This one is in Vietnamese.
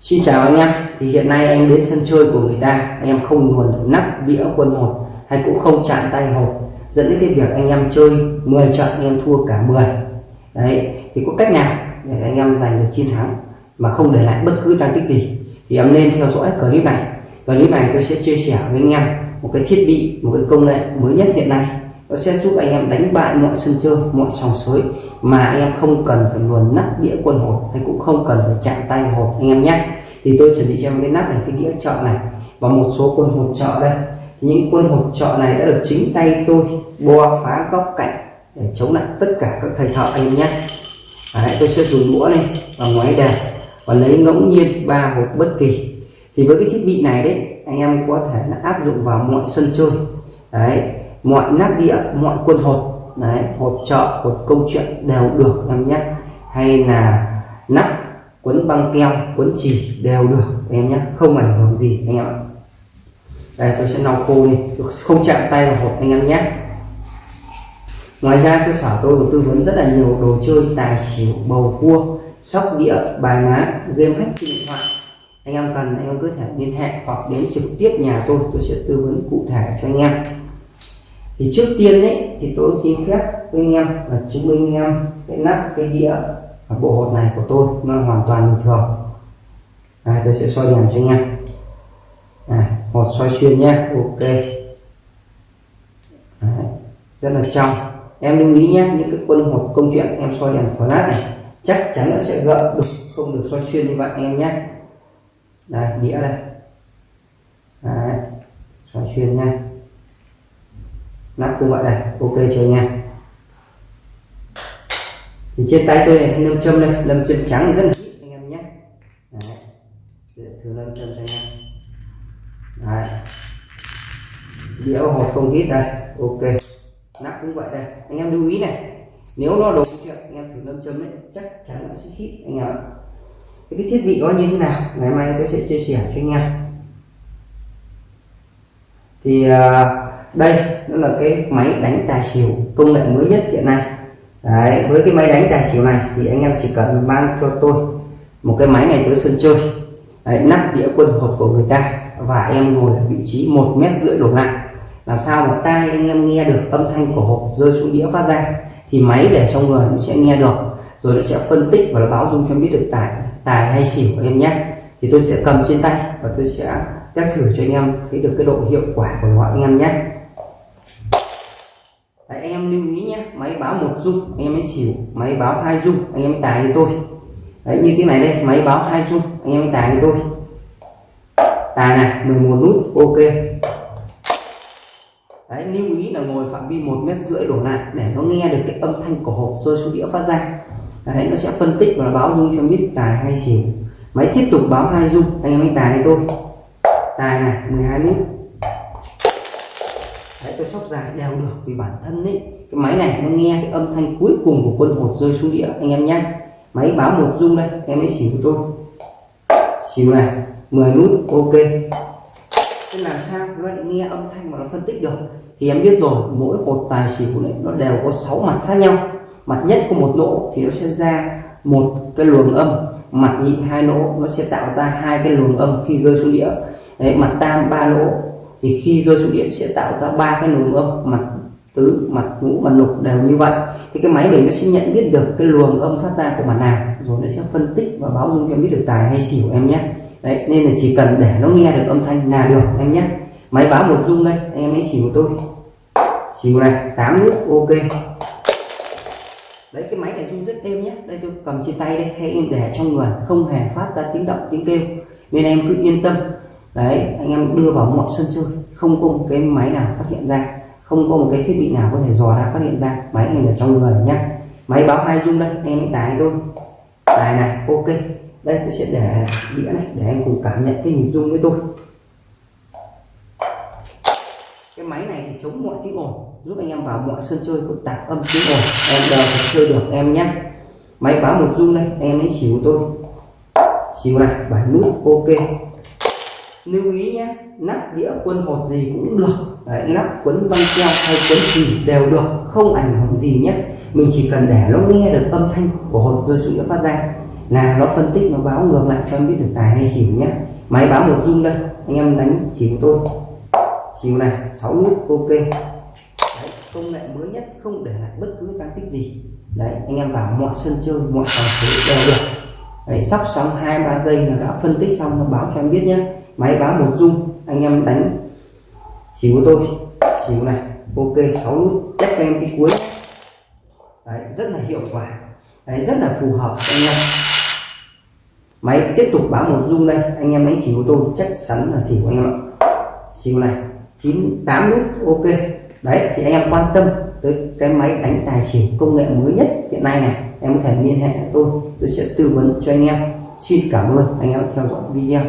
Xin chào anh em. Thì hiện nay em đến sân chơi của người ta. Em không nguồn được nắp đĩa quân hột hay cũng không chạm tay hột. Dẫn đến cái việc anh em chơi 10 trận anh em thua cả 10 đấy, thì có cách nào để anh em giành được chiến thắng mà không để lại bất cứ tăng tích gì? Thì em nên theo dõi clip này. Clip này tôi sẽ chia sẻ với anh em một cái thiết bị, một cái công nghệ mới nhất hiện nay nó sẽ giúp anh em đánh bại mọi sân chơi mọi sòng sới mà anh em không cần phải luồn nắp đĩa quân hột hay cũng không cần phải chạm tay hột anh em nhé. Thì tôi chuẩn bị cho em cái nắp này cái đĩa chợ này và một số quân hột chợ đây. Những quân hột chợ này đã được chính tay tôi bo phá góc cạnh để chống lại tất cả các thầy thợ anh em nhé. Đấy, tôi sẽ dùng mũa này và ngoái đèn và lấy ngẫu nhiên ba hột bất kỳ. Thì với cái thiết bị này đấy anh em có thể là áp dụng vào mọi sân chơi. Đấy mọi nắp đĩa mọi quân hột, đấy, hột chợ, hột câu chuyện đều được em nhé. Hay là nắp, quấn băng keo, quấn chỉ đều được em nhé. Không ảnh hưởng gì anh em ạ. Đây, tôi sẽ lau khô đi. Không chạm tay vào hộp anh em nhé. Ngoài ra, cơ sở tôi tư vấn rất là nhiều đồ chơi, tài xỉu, bầu cua, sóc đĩa, bài ná, game hack trên điện thoại. Anh em cần, anh em cứ thể liên hệ hoặc đến trực tiếp nhà tôi. Tôi sẽ tư vấn cụ thể cho anh em thì trước tiên đấy thì tôi xin phép với anh em là chứng minh anh em cái nắp cái đĩa và bộ hột này của tôi nó hoàn toàn bình thường. À, tôi sẽ soi đèn cho anh em. À, hột soi xuyên nhé ok. Đấy, rất là trong. Em lưu ý nhé những cái quân hột công chuyện em soi đèn flash này chắc chắn nó sẽ gợn được không được soi xuyên như vậy em nhé. Đây đĩa đây. Đấy, soi xuyên nha nắp cũng vậy đây ok chưa nha thì trên tay tôi này thì lâm châm đây. Lâm châm trắng rất là ít anh em nhé. Đấy. thử lâm châm cho anh em Đấy. đĩa hột không ít đây ok. Nắp cũng vậy đây. Anh em lưu ý này nếu nó đổ chuyện anh em thử lâm châm đấy chắc chắn nó sẽ hít anh em ạ. Cái, cái thiết bị đó như thế nào? Ngày mai tôi sẽ chia sẻ cho anh em. Thì uh, đây nó là cái máy đánh tài xỉu công nghệ mới nhất hiện nay. Đấy, với cái máy đánh tài xỉu này thì anh em chỉ cần mang cho tôi một cái máy này tới sân chơi. Đấy, nắp đĩa quân hộp của người ta và em ngồi ở vị trí một mét rưỡi đổ lại. Làm sao mà tai anh em nghe được âm thanh của hộp rơi xuống đĩa phát ra thì máy để trong người nó sẽ nghe được rồi nó sẽ phân tích và nó báo dung cho biết được tài tài hay xỉu của em nhé. Thì tôi sẽ cầm trên tay và tôi sẽ test thử cho anh em thấy được cái độ hiệu quả của nó anh em nhé. Đấy, anh em lưu ý nhé máy báo một dung anh em mới xỉu máy báo hai dung anh em tài với tôi. Đấy, như thế này đây máy báo hai dung anh em tài với tôi. Tài này 11 nút ok. Đấy, lưu ý là ngồi phạm vi một mét rưỡi đổ lại để nó nghe được cái âm thanh của hộp rơi xuống đĩa phát ra. Đấy, nó sẽ phân tích và báo dung cho biết tài hay xỉu. Máy tiếp tục báo hai dung anh em mới tài với tôi. Tài này 12 nút. Đấy, tôi sóc dài đều được vì bản thân ấy. Cái máy này nó nghe cái âm thanh cuối cùng của quân hột rơi xuống đĩa anh em nhé máy báo một rung đây em ấy xỉu tôi. Xỉu này 10 nút ok. Thế làm sao nó lại nghe âm thanh mà nó phân tích được? Thì em biết rồi mỗi hột tài xỉu này nó đều có 6 mặt khác nhau. Mặt nhất của một lỗ thì nó sẽ ra một cái luồng âm. Mặt nhị hai lỗ nó sẽ tạo ra hai cái luồng âm khi rơi xuống đĩa. Đấy, mặt tam ba lỗ thì khi rơi xuống điện sẽ tạo ra ba cái luồng âm, mặt, tứ, mặt, ngũ, mặt lục đều như vậy. Thì cái máy mình nó sẽ nhận biết được cái luồng âm phát ra của mặt nào, rồi nó sẽ phân tích và báo dung cho em biết được tài hay xỉu em nhé. Đấy, nên là chỉ cần để nó nghe được âm thanh là được em nhé. Máy báo một dung đây, anh em ấy xỉu tôi. Xỉu này 8 nút, ok. Đấy, cái máy này rung rất êm nhé. Đây, tôi cầm trên tay đây, hay em để trong người, không hề phát ra tiếng động, tiếng kêu. Nên em cứ yên tâm đấy, anh em đưa vào mọi sân chơi, không có một cái máy nào phát hiện ra, không có một cái thiết bị nào có thể dò ra phát hiện ra, máy này ở trong người nhá. Máy báo hai dung đây, anh em tải tôi tải này, ok. Đây, tôi sẽ để đĩa này, để anh cùng cảm nhận cái nhịp dung với tôi. Cái máy này thì chống mọi tiếng ồn, giúp anh em vào mọi sân chơi cũng tạp âm tiếng ồn. Em đều phải chơi được, em nhé máy báo một dung đây em lấy xỉu tôi. Xỉu này bảy nút ok lưu ý nhé nắp đĩa quân hột gì cũng được Đấy, nắp quấn băng keo hay quấn chỉ đều được không ảnh hưởng gì nhé. Mình chỉ cần để nó nghe được âm thanh của hột rơi xuống đĩa phát ra. Là nó phân tích nó báo ngược lại cho em biết được tài hay xỉu nhé. Máy báo một rung đây anh em đánh xỉu tôi. Xỉu này 6 nút ok. Đấy, công nghệ mới nhất không để lại bất cứ tăng tích gì. Đấy anh em vào mọi sân chơi mọi trò chơi đều được. Đấy, sắp xong hai ba giây là đã phân tích xong nó báo cho em biết nhé máy báo một dung anh em đánh xỉu của tôi. Xỉu này ok 6 nút chắc cho em cái cuối. Đấy, rất là hiệu quả. Đấy, rất là phù hợp anh em. Máy tiếp tục báo một dung đây anh em đánh xỉu của tôi chắc chắn là xỉu anh em ạ. Xỉu này chín tám nút ok. Đấy thì anh em quan tâm tới cái máy đánh tài xỉu công nghệ mới nhất hiện nay này em có thể liên hệ tôi tôi sẽ tư vấn cho anh em. Xin cảm ơn anh em theo dõi video.